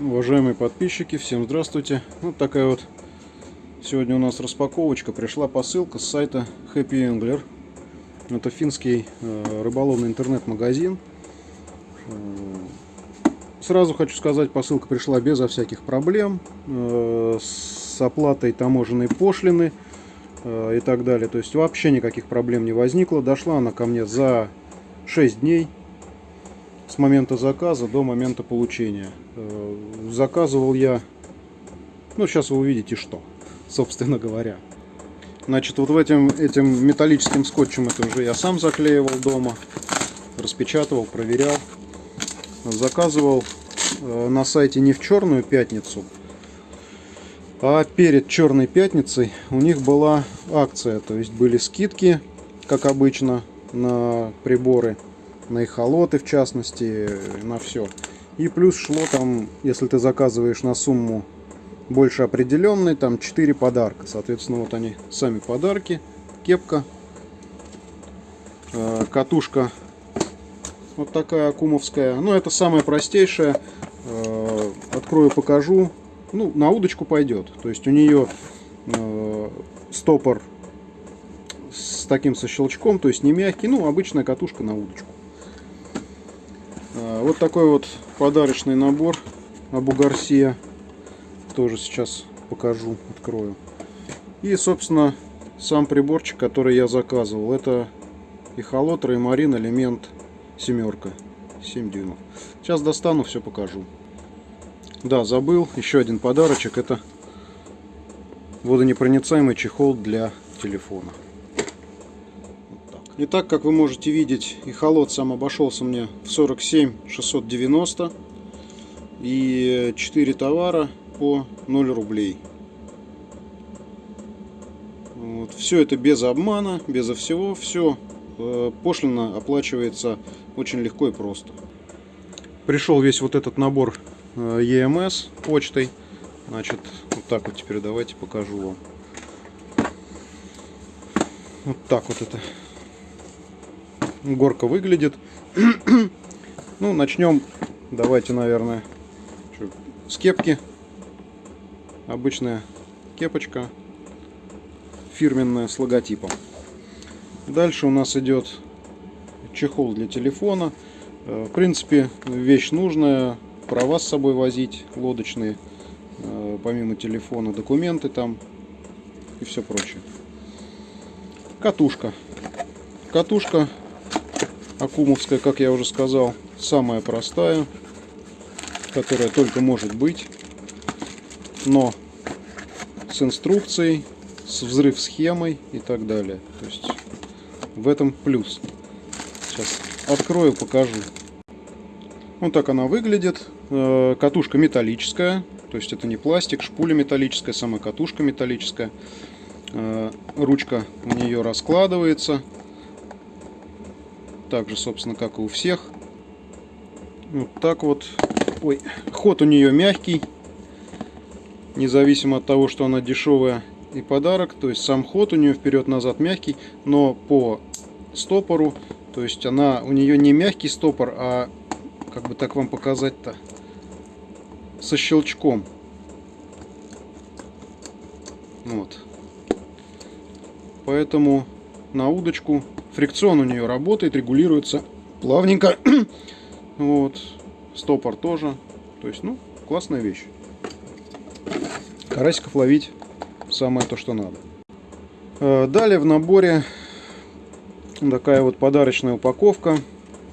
Уважаемые подписчики, всем здравствуйте. Вот такая вот сегодня у нас распаковочка. Пришла посылка с сайта Happy Angler. Это финский э, рыболовный интернет-магазин. Э, сразу хочу сказать, посылка пришла безо всяких проблем. Э, с оплатой таможенной пошлины и так далее. То есть вообще никаких проблем не возникло. Дошла она ко мне за 6 дней с момента заказа до момента получения. Э, заказывал я, ну сейчас вы увидите что, собственно говоря. Значит, вот в этим, этим металлическим скотчем это уже я сам заклеивал дома, распечатывал, проверял. Заказывал э, на сайте не в черную пятницу, а перед черной пятницей у них была акция, то есть были скидки, как обычно, на приборы на эхолоты в частности, на все. И плюс шло там, если ты заказываешь на сумму больше определенной, там 4 подарка. Соответственно, вот они сами подарки. Кепка, э, катушка вот такая акумовская. Ну, это самое простейшее. Э, открою, покажу. Ну, на удочку пойдет. То есть у нее э, стопор с таким со щелчком, то есть не мягкий, ну, обычная катушка на удочку. Вот такой вот подарочный набор Абу Гарсия. Тоже сейчас покажу, открою. И, собственно, сам приборчик, который я заказывал. Это эхолот Реймарин элемент семерка. 7 дюймов. Сейчас достану, все покажу. Да, забыл. Еще один подарочек. Это водонепроницаемый чехол для телефона. Итак, как вы можете видеть, и холод сам обошелся мне в 47 690 и 4 товара по 0 рублей. Вот. Все это без обмана, безо всего, все э, пошлина оплачивается очень легко и просто. Пришел весь вот этот набор э, EMS почтой. Значит, вот так вот теперь давайте покажу вам. Вот так вот это горка выглядит. ну, начнем, давайте, наверное, с кепки. Обычная кепочка, фирменная, с логотипом. Дальше у нас идет чехол для телефона. Э, в принципе, вещь нужная. Права с собой возить, лодочные, э, помимо телефона, документы там и все прочее. Катушка. Катушка Акумовская, как я уже сказал, самая простая, которая только может быть, но с инструкцией, с взрыв схемой и так далее. То есть в этом плюс. Сейчас открою, покажу. Вот так она выглядит. Э, катушка металлическая, то есть это не пластик, шпуля металлическая, сама катушка металлическая. Э, ручка у нее раскладывается так же, собственно, как и у всех. Вот так вот. Ой, ход у нее мягкий. Независимо от того, что она дешевая и подарок. То есть сам ход у нее вперед-назад мягкий. Но по стопору, то есть она у нее не мягкий стопор, а как бы так вам показать-то, со щелчком. Вот. Поэтому на удочку Фрикцион у нее работает, регулируется плавненько. вот. Стопор тоже. То есть, ну, классная вещь. Карасиков ловить самое то, что надо. Э, далее в наборе такая вот подарочная упаковка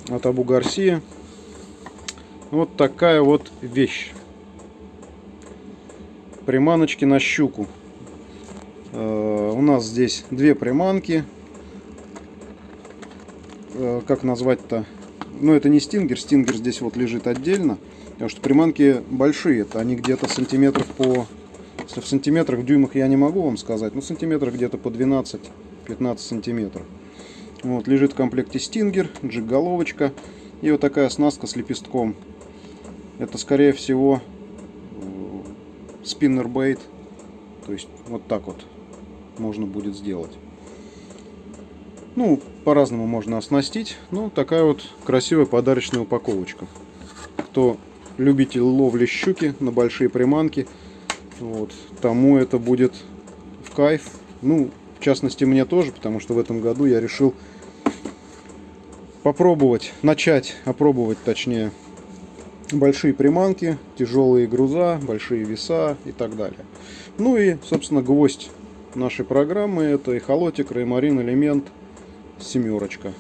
от Абу Гарсия. Вот такая вот вещь. Приманочки на щуку. Э, у нас здесь две приманки как назвать-то, ну это не стингер, стингер здесь вот лежит отдельно, потому что приманки большие, это они где-то сантиметров по, если в сантиметрах, в дюймах я не могу вам сказать, но сантиметрах где-то по 12-15 сантиметров. Вот, лежит в комплекте стингер, джиг-головочка и вот такая оснастка с лепестком. Это скорее всего спиннер бейт, то есть вот так вот можно будет сделать. Ну, по-разному можно оснастить. Ну, такая вот красивая подарочная упаковочка. Кто любитель ловли щуки на большие приманки, вот, тому это будет в кайф. Ну, в частности, мне тоже, потому что в этом году я решил попробовать, начать опробовать, точнее, большие приманки, тяжелые груза, большие веса и так далее. Ну и, собственно, гвоздь нашей программы это эхолотик Реймарин элемент семерочка.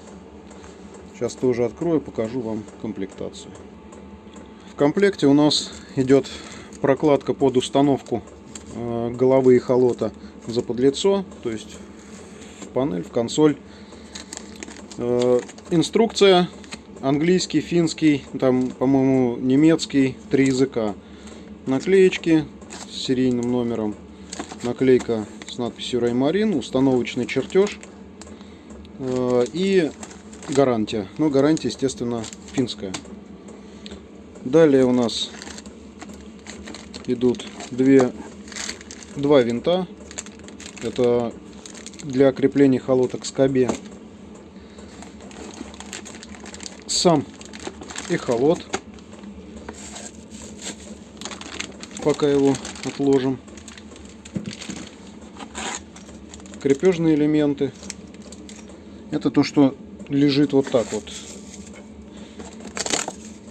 Сейчас тоже открою, покажу вам комплектацию. В комплекте у нас идет прокладка под установку э, головы эхолота за подлицо, то есть в панель, в консоль. Э, инструкция английский, финский, там, по-моему, немецкий, три языка. Наклеечки с серийным номером, наклейка с надписью Раймарин, установочный чертеж и гарантия. Ну, гарантия, естественно, финская. Далее у нас идут две, два винта. Это для крепления холоток к скобе. Сам эхолот. Пока его отложим. Крепежные элементы. Это то, что лежит вот так вот.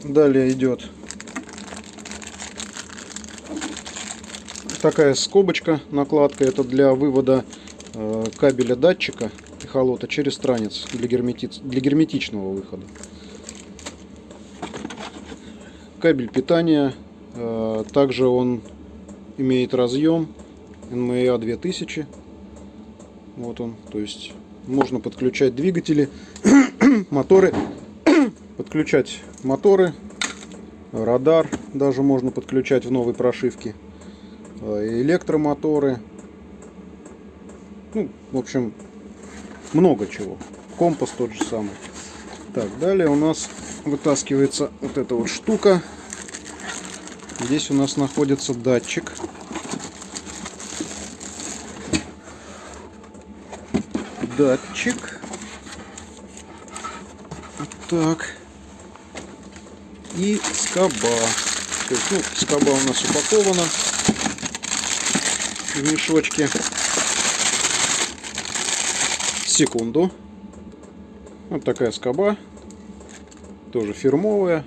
Далее идет такая скобочка, накладка. Это для вывода э, кабеля датчика эхолота через странец для, гермети... для герметичного выхода. Кабель питания. Э, также он имеет разъем NMEA 2000. Вот он. То есть можно подключать двигатели, моторы, подключать моторы, радар даже можно подключать в новой прошивке, э, электромоторы, ну, в общем, много чего. Компас тот же самый. Так, далее у нас вытаскивается вот эта вот штука. Здесь у нас находится датчик датчик. Так. И скоба. То есть, ну, скоба у нас упакована в мешочке. Секунду. Вот такая скоба. Тоже фирмовая.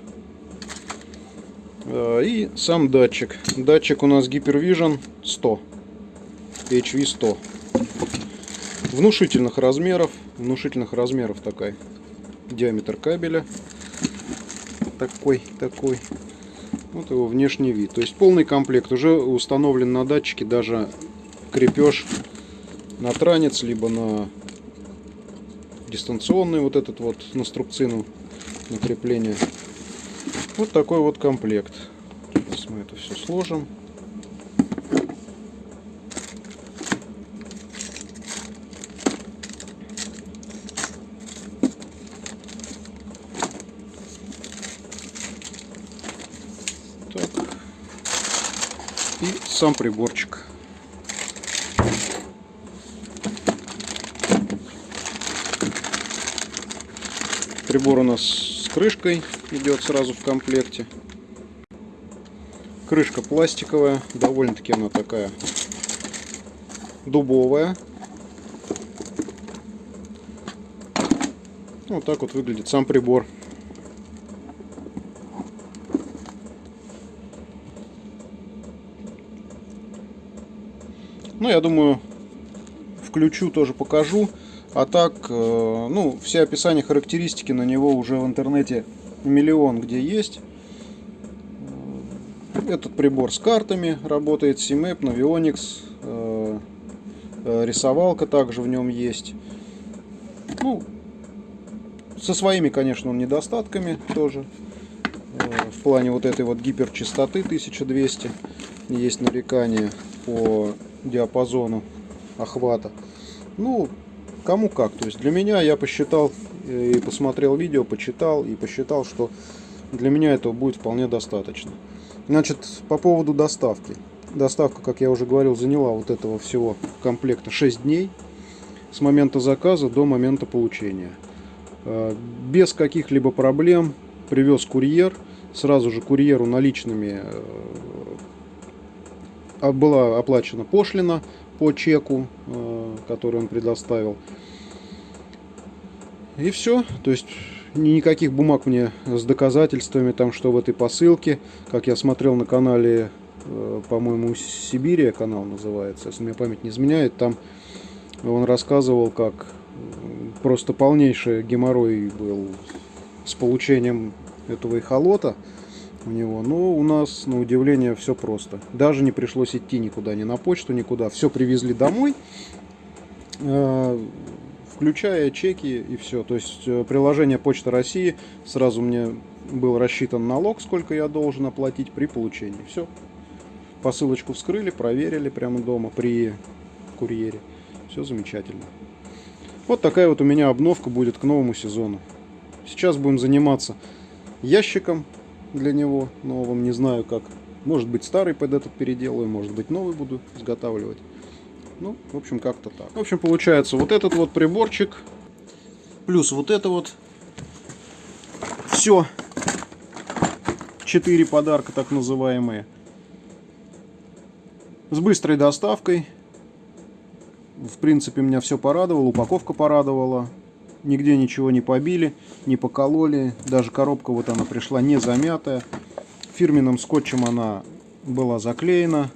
А, и сам датчик. Датчик у нас Hypervision 100. HV 100 внушительных размеров. Внушительных размеров такая. Диаметр кабеля. Такой, такой. Вот его внешний вид. То есть полный комплект. Уже установлен на датчике даже крепеж на транец, либо на дистанционный вот этот вот на струбцину на крепление. Вот такой вот комплект. Сейчас мы это все сложим. и сам приборчик. Прибор у нас с крышкой идет сразу в комплекте. Крышка пластиковая, довольно-таки она такая дубовая. Вот так вот выглядит сам прибор. Ну, я думаю, включу, тоже покажу. А так, э, ну, все описания, характеристики на него уже в интернете миллион где есть. Э, этот прибор с картами работает, CMAP, Navionics, э, рисовалка также в нем есть. Ну, со своими, конечно, недостатками тоже. В плане вот этой вот гиперчистоты 1200 есть нарекания по диапазону охвата. Ну, кому как. То есть для меня я посчитал э, и посмотрел видео, почитал и посчитал, что для меня этого будет вполне достаточно. Значит, по поводу доставки. Доставка, как я уже говорил, заняла вот этого всего комплекта 6 дней с момента заказа до момента получения. Э, без каких-либо проблем привез курьер. сразу же курьеру наличными э, была оплачена пошлина по чеку, э, который он предоставил. И все. То есть никаких бумаг мне с доказательствами, там, что в этой посылке. Как я смотрел на канале, э, по-моему, Сибирия канал называется, если мне память не изменяет, там он рассказывал, как просто полнейший геморрой был с получением этого эхолота у него. Но у нас, на удивление, все просто. Даже не пришлось идти никуда, ни на почту, никуда. Все привезли домой, э, включая чеки и все. То есть э, приложение Почта России сразу мне был рассчитан налог, сколько я должен оплатить при получении. Все. Посылочку вскрыли, проверили прямо дома при курьере. Все замечательно. Вот такая вот у меня обновка будет к новому сезону. Сейчас будем заниматься ящиком для него новым. Не знаю как. Может быть старый под этот переделаю, может быть новый буду изготавливать. Ну, в общем, как-то так. В общем, получается вот этот вот приборчик, плюс вот это вот. Все. Четыре подарка, так называемые. С быстрой доставкой. В принципе, меня все порадовало. Упаковка порадовала. Нигде ничего не побили, не покололи. Даже коробка вот она пришла не замятая. Фирменным скотчем она была заклеена.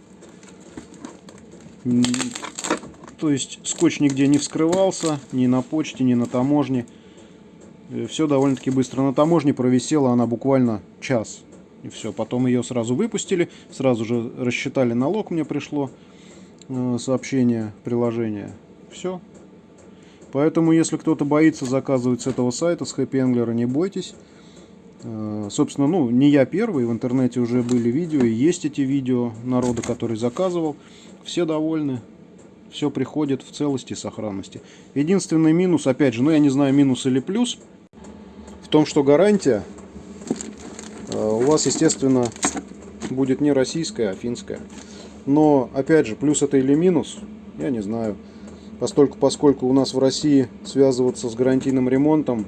То есть скотч нигде не вскрывался, ни на почте, ни на таможне. Э, все довольно-таки быстро. На таможне провисела она буквально час. И все. Потом ее сразу выпустили, сразу же рассчитали налог, мне пришло э, сообщение, приложение. Все. Поэтому, если кто-то боится заказывать с этого сайта, с Happy Angler, не бойтесь. Э, собственно, ну, не я первый, в интернете уже были видео, и есть эти видео народа, который заказывал. Все довольны все приходит в целости и сохранности. Единственный минус, опять же, ну я не знаю минус или плюс, в том, что гарантия э, у вас, естественно, будет не российская, а финская. Но, опять же, плюс это или минус, я не знаю. Постольку, поскольку у нас в России связываться с гарантийным ремонтом,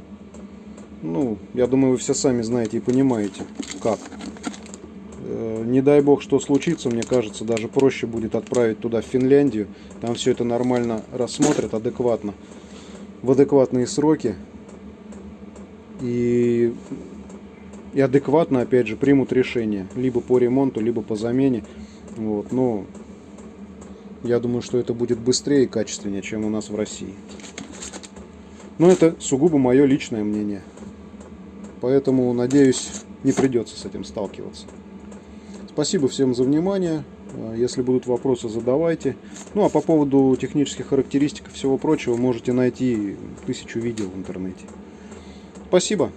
ну, я думаю, вы все сами знаете и понимаете, как. Э, не дай бог, что случится, мне кажется, даже проще будет отправить туда, в Финляндию. Там все это нормально рассмотрят, адекватно, в адекватные сроки. И, и адекватно, опять же, примут решение. Либо по ремонту, либо по замене. Вот, но я думаю, что это будет быстрее и качественнее, чем у нас в России. Но это сугубо мое личное мнение. Поэтому, надеюсь, не придется с этим сталкиваться. Спасибо всем за внимание. Э, если будут вопросы, задавайте. Ну а по поводу технических характеристик и всего прочего можете найти тысячу видео в интернете. Спасибо.